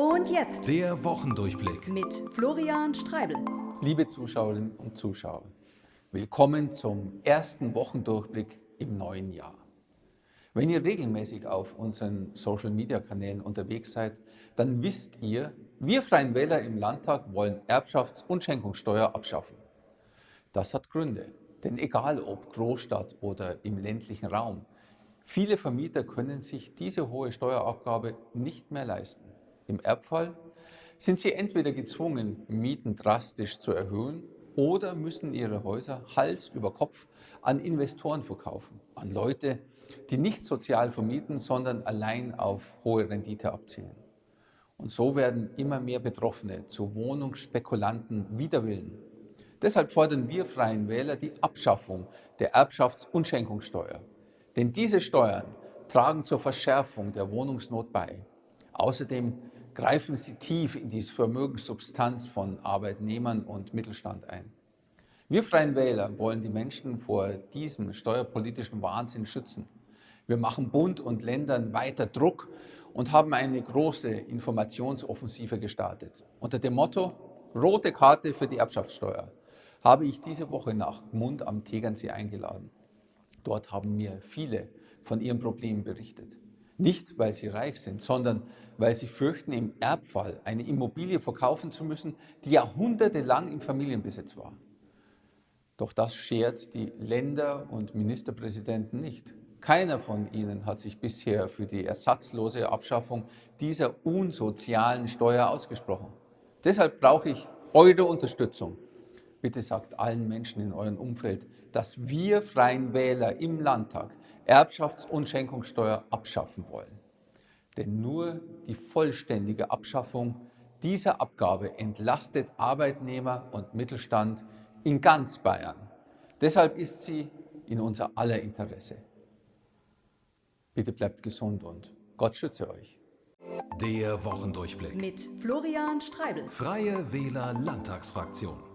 Und jetzt Der Wochendurchblick. mit Florian Streibel. Liebe Zuschauerinnen und Zuschauer, willkommen zum ersten Wochendurchblick im neuen Jahr. Wenn ihr regelmäßig auf unseren Social-Media-Kanälen unterwegs seid, dann wisst ihr, wir Freien Wähler im Landtag wollen Erbschafts- und Schenkungssteuer abschaffen. Das hat Gründe, denn egal ob Großstadt oder im ländlichen Raum, viele Vermieter können sich diese hohe Steuerabgabe nicht mehr leisten. Im Erbfall sind sie entweder gezwungen, Mieten drastisch zu erhöhen oder müssen ihre Häuser Hals über Kopf an Investoren verkaufen, an Leute, die nicht sozial vermieten, sondern allein auf hohe Rendite abzielen. Und so werden immer mehr Betroffene zu Wohnungsspekulanten wider Willen. Deshalb fordern wir Freien Wähler die Abschaffung der Erbschafts- und Schenkungssteuer. Denn diese Steuern tragen zur Verschärfung der Wohnungsnot bei. Außerdem greifen sie tief in die Vermögenssubstanz von Arbeitnehmern und Mittelstand ein. Wir Freien Wähler wollen die Menschen vor diesem steuerpolitischen Wahnsinn schützen. Wir machen Bund und Ländern weiter Druck und haben eine große Informationsoffensive gestartet. Unter dem Motto Rote Karte für die Erbschaftssteuer habe ich diese Woche nach Gmund am Tegernsee eingeladen. Dort haben mir viele von ihren Problemen berichtet. Nicht, weil sie reich sind, sondern weil sie fürchten, im Erbfall eine Immobilie verkaufen zu müssen, die jahrhundertelang im Familienbesitz war. Doch das schert die Länder und Ministerpräsidenten nicht. Keiner von ihnen hat sich bisher für die ersatzlose Abschaffung dieser unsozialen Steuer ausgesprochen. Deshalb brauche ich eure Unterstützung. Bitte sagt allen Menschen in eurem Umfeld, dass wir Freien Wähler im Landtag Erbschafts- und Schenkungssteuer abschaffen wollen. Denn nur die vollständige Abschaffung dieser Abgabe entlastet Arbeitnehmer und Mittelstand in ganz Bayern. Deshalb ist sie in unser aller Interesse. Bitte bleibt gesund und Gott schütze euch. Der Wochendurchblick. Mit Florian Streibel. Freie Wähler Landtagsfraktion.